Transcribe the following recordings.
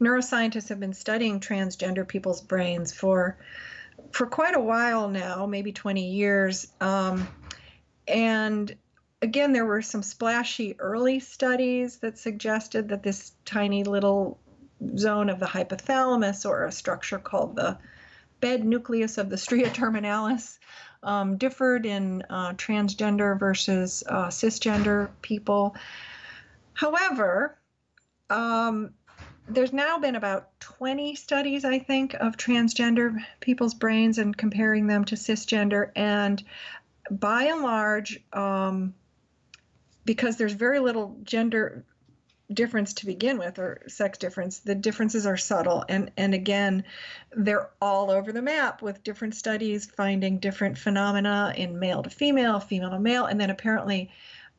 neuroscientists have been studying transgender people's brains for for quite a while now, maybe 20 years. Um, and again, there were some splashy early studies that suggested that this tiny little zone of the hypothalamus, or a structure called the bed nucleus of the stria terminalis, um, differed in uh, transgender versus uh, cisgender people. However, um, there's now been about 20 studies, I think, of transgender people's brains and comparing them to cisgender. And by and large, um, because there's very little gender difference to begin with or sex difference the differences are subtle and and again they're all over the map with different studies finding different phenomena in male to female female to male and then apparently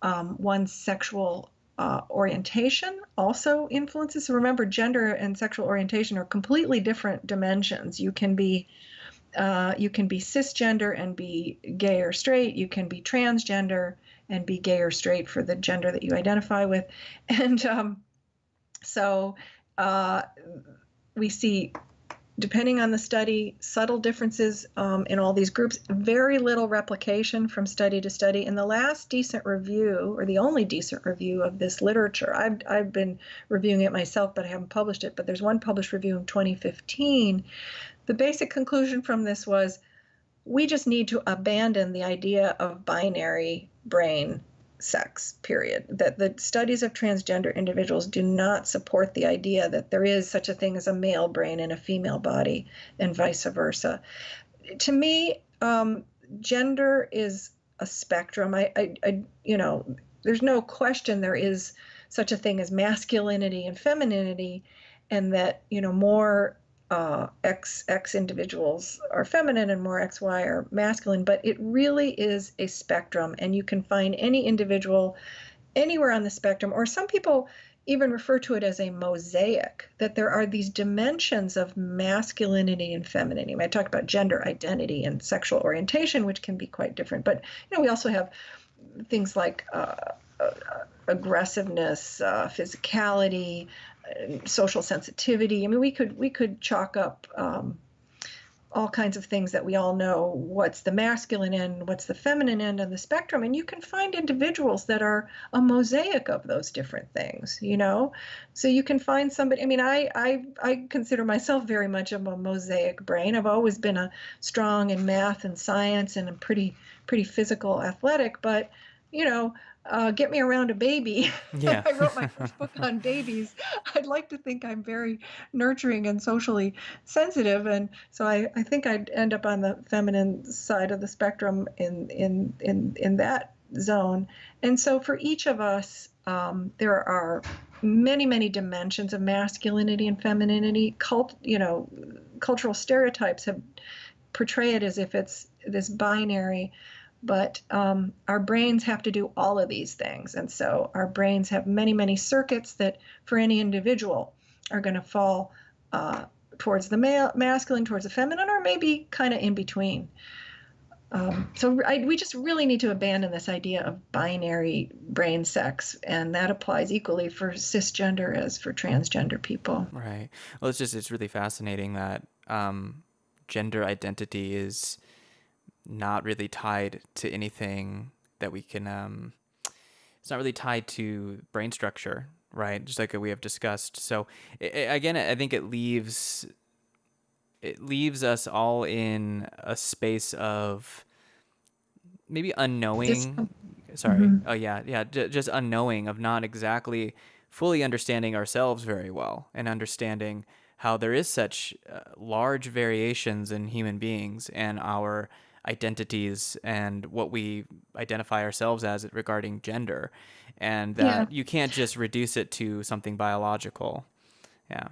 um, one's sexual uh, orientation also influences. So remember gender and sexual orientation are completely different dimensions. You can be uh, you can be cisgender and be gay or straight. You can be transgender and be gay or straight for the gender that you identify with. And um, so uh, we see, depending on the study, subtle differences um, in all these groups, very little replication from study to study. In the last decent review, or the only decent review of this literature, I've, I've been reviewing it myself, but I haven't published it, but there's one published review in 2015. The basic conclusion from this was we just need to abandon the idea of binary brain sex, period. That the studies of transgender individuals do not support the idea that there is such a thing as a male brain in a female body and vice versa. To me, um, gender is a spectrum. I, I, I, you know, there's no question there is such a thing as masculinity and femininity, and that, you know, more uh, X X individuals are feminine and more XY are masculine, but it really is a spectrum, and you can find any individual anywhere on the spectrum. Or some people even refer to it as a mosaic, that there are these dimensions of masculinity and femininity. I talked about gender identity and sexual orientation, which can be quite different, but you know we also have things like uh, aggressiveness, uh, physicality, social sensitivity. I mean, we could we could chalk up um, all kinds of things that we all know. What's the masculine end? What's the feminine end of the spectrum? And you can find individuals that are a mosaic of those different things. You know, so you can find somebody. I mean, I I I consider myself very much of a mosaic brain. I've always been a strong in math and science and a pretty pretty physical athletic, but you know, uh, get me around a baby. Yeah. I wrote my first book on babies. I'd like to think I'm very nurturing and socially sensitive, and so I, I think I'd end up on the feminine side of the spectrum in in in in that zone. And so for each of us, um, there are many many dimensions of masculinity and femininity. Cult, you know, cultural stereotypes have portray it as if it's this binary but um, our brains have to do all of these things. And so our brains have many, many circuits that for any individual are going to fall uh, towards the male, masculine, towards the feminine, or maybe kind of in between. Um, so I, we just really need to abandon this idea of binary brain sex, and that applies equally for cisgender as for transgender people. Right. Well, it's just it's really fascinating that um, gender identity is not really tied to anything that we can um it's not really tied to brain structure right? Just like we have discussed. So it, again i think it leaves it leaves us all in a space of maybe unknowing sorry. mm-hmm. oh yeah yeah j- just unknowing of not exactly fully understanding ourselves very well and understanding how there is such uh, large variations in human beings and our identities and what we identify ourselves as regarding gender and that yeah. you can't just reduce it to something biological yeah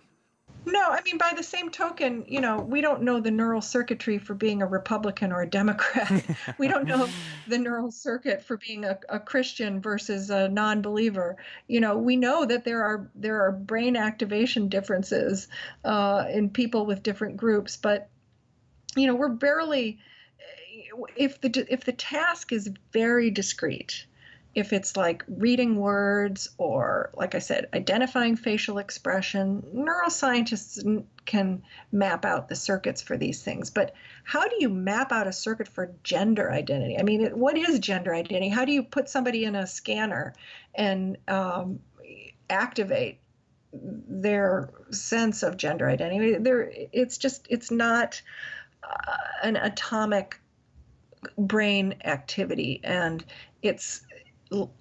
no, I mean, by the same token, you know, we don't know the neural circuitry for being a Republican or a Democrat. we don't know the neural circuit for being a, a Christian versus a non-believer. You know, we know that there are there are brain activation differences uh, in people with different groups, but you know, we're barely if the if the task is very discrete if it's like reading words or, like I said, identifying facial expression, neuroscientists can map out the circuits for these things. But how do you map out a circuit for gender identity? I mean, what is gender identity? How do you put somebody in a scanner and um, activate their sense of gender identity? There, it's just, it's not uh, an atomic brain activity and it's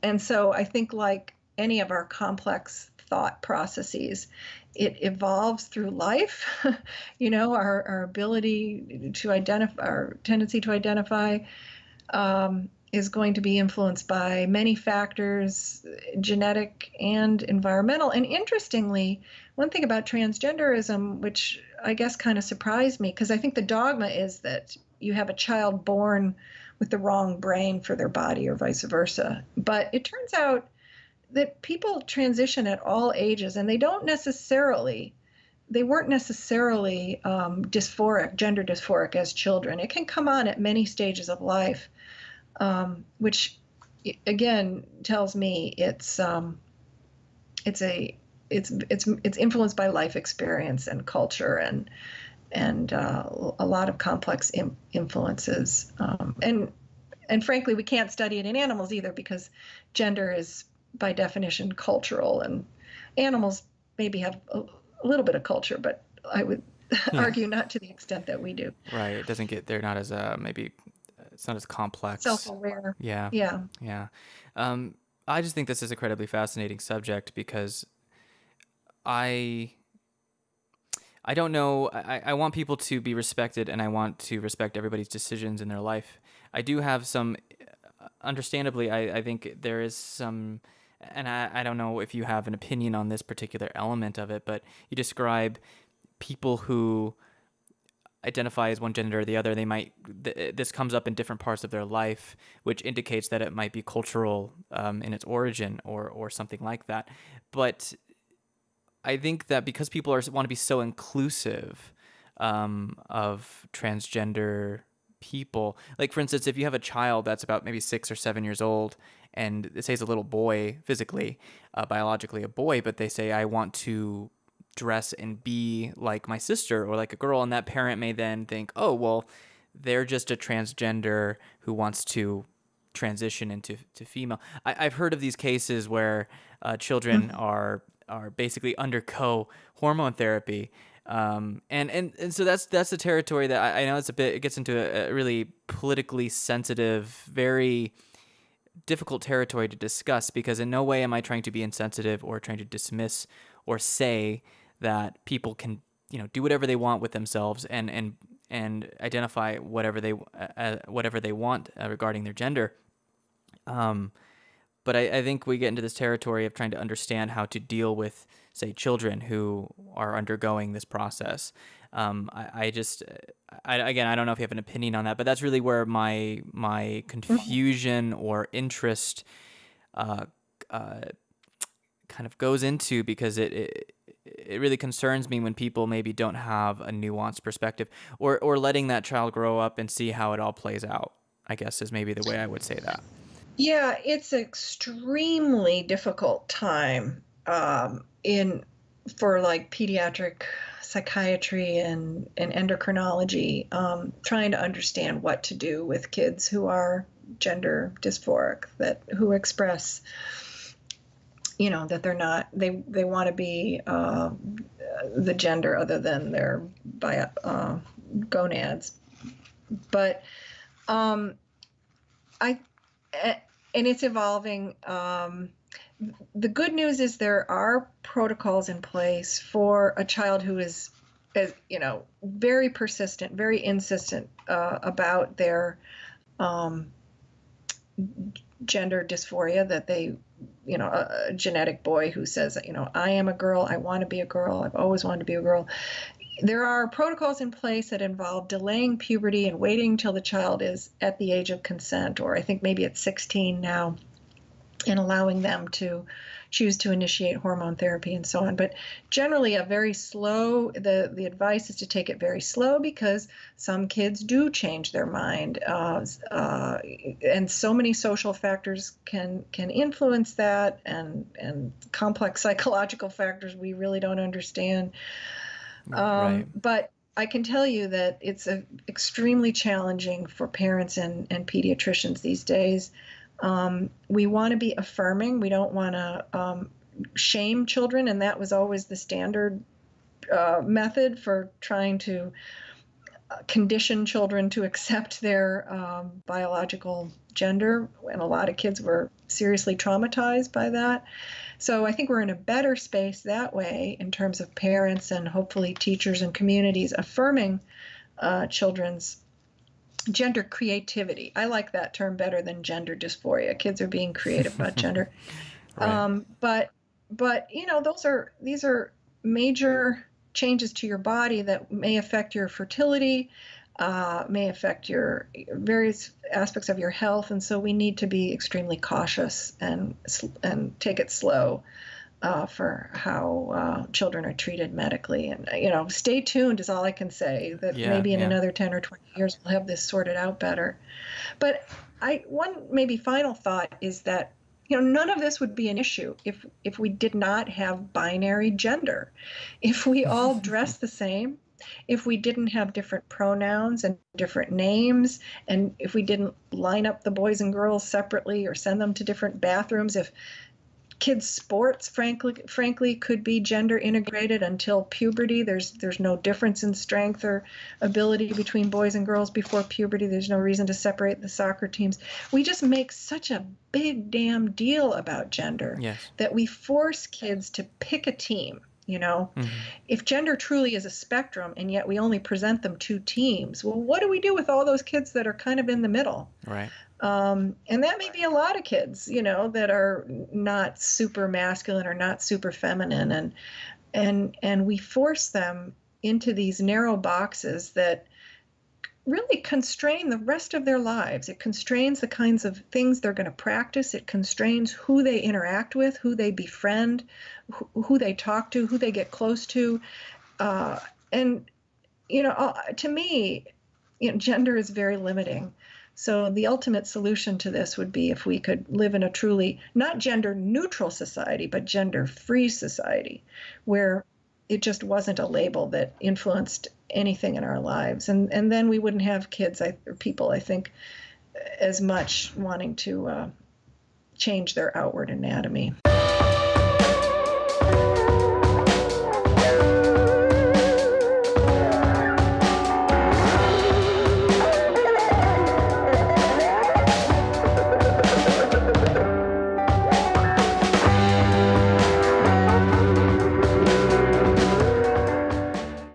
and so I think, like any of our complex thought processes, it evolves through life. you know, our, our ability to identify, our tendency to identify um, is going to be influenced by many factors, genetic and environmental. And interestingly, one thing about transgenderism, which I guess kind of surprised me, because I think the dogma is that you have a child born with the wrong brain for their body or vice versa. But it turns out that people transition at all ages and they don't necessarily they weren't necessarily um, dysphoric, gender dysphoric as children. It can come on at many stages of life, um, which again tells me it's um, it's a it's it's it's influenced by life experience and culture and and uh, a lot of complex Im- influences. Um, and and frankly, we can't study it in animals either because gender is by definition cultural, and animals maybe have a, a little bit of culture, but I would yeah. argue not to the extent that we do. Right. It doesn't get. They're not as uh, maybe. It's not as complex. Self-aware. Yeah. Yeah. Yeah. Um, I just think this is a incredibly fascinating subject because I I don't know. I, I want people to be respected and I want to respect everybody's decisions in their life. I do have some, understandably, I, I think there is some, and I, I don't know if you have an opinion on this particular element of it, but you describe people who identify as one gender or the other they might th- this comes up in different parts of their life which indicates that it might be cultural um, in its origin or or something like that but I think that because people are want to be so inclusive um, of transgender people, like for instance, if you have a child that's about maybe six or seven years old, and it says a little boy physically, uh, biologically a boy, but they say I want to dress and be like my sister or like a girl, and that parent may then think, oh well, they're just a transgender who wants to transition into to female. I, have heard of these cases where uh, children mm-hmm. are are basically undergo hormone therapy. Um, and, and, and so that's that's the territory that I, I know it's a bit it gets into a, a, really politically sensitive, very difficult territory to discuss because in no way am I trying to be insensitive or trying to dismiss or say that people can you know do whatever they want with themselves and and and identify whatever they uh, whatever they want uh, regarding their gender. Um, but I, I think we get into this territory of trying to understand how to deal with, say, children who are undergoing this process. Um, I, I just, I, again, I don't know if you have an opinion on that, but that's really where my my confusion or interest uh, uh, kind of goes into because it, it it really concerns me when people maybe don't have a nuanced perspective or or letting that child grow up and see how it all plays out. I guess is maybe the way I would say that. Yeah, it's extremely difficult time um, in for like pediatric psychiatry and, and endocrinology, um, trying to understand what to do with kids who are gender dysphoric, that who express, you know, that they're not they they want to be uh, the gender other than their bio, uh, gonads, but um, I and it's evolving. Um, the good news is there are protocols in place for a child who is, is you know, very persistent, very insistent uh, about their um, gender dysphoria that they you know a, a, genetic boy who says you know i am a girl i want to be a girl i've always wanted to be a girl there are protocols in place that involve delaying puberty and waiting until the child is at the age of consent, or I think maybe at 16 now, and allowing them to choose to initiate hormone therapy and so on. But generally, a very slow. the The advice is to take it very slow because some kids do change their mind, uh, uh, and so many social factors can can influence that, and and complex psychological factors we really don't understand. Um, right. But I can tell you that it's a, extremely challenging for parents and, and pediatricians these days. Um, we want to be affirming. We don't want to um, shame children, and that was always the standard uh, method for trying to uh, condition children to accept their um, biological gender. And a lot of kids were seriously traumatized by that. So I think we're in a better space that way in terms of parents and hopefully teachers and communities affirming uh, children's gender creativity. I like that term better than gender dysphoria. Kids are being creative about gender. right. um, but but you know those are these are major changes to your body that may affect your fertility uh, may affect your various aspects of your health, and so we need to be extremely cautious and and take it slow uh, for how uh, children are treated medically. And you know, stay tuned is all I can say. That yeah, maybe in yeah. another ten or twenty years we'll have this sorted out better. But I one maybe final thought is that you know none of this would be an issue if if we did not have binary gender if we all dress the same if we didn't have different pronouns and different names, and if we didn't line up the boys and girls separately or send them to different bathrooms, if kids sports frankly frankly could be gender integrated until puberty there's there's no difference in strength or ability between boys and girls before puberty there's no reason to separate the soccer teams we just make such a big damn deal about gender yes. that we force kids to pick a team you know? Mm-hmm. if gender truly is a spectrum and yet we only present them two teams well what do we do with all those kids that are kind of in the middle? Right. Um, and that may be a lot of kids you know that are not super masculine or not super feminine and and and we force them into these narrow boxes that really constrain the rest of their lives. It constrains the kinds of things they're going to practice. It constrains who they interact with, who they befriend, who, who they talk to, who they get close to. Uh, and, you know, to me, you know, gender is very limiting. So the ultimate solution to this would be if we could live in a truly not gender neutral society, but gender free society where it just wasn't a label that influenced anything in our lives. And and then we wouldn't have kids I, or people i think as much wanting to uh, change their outward anatomy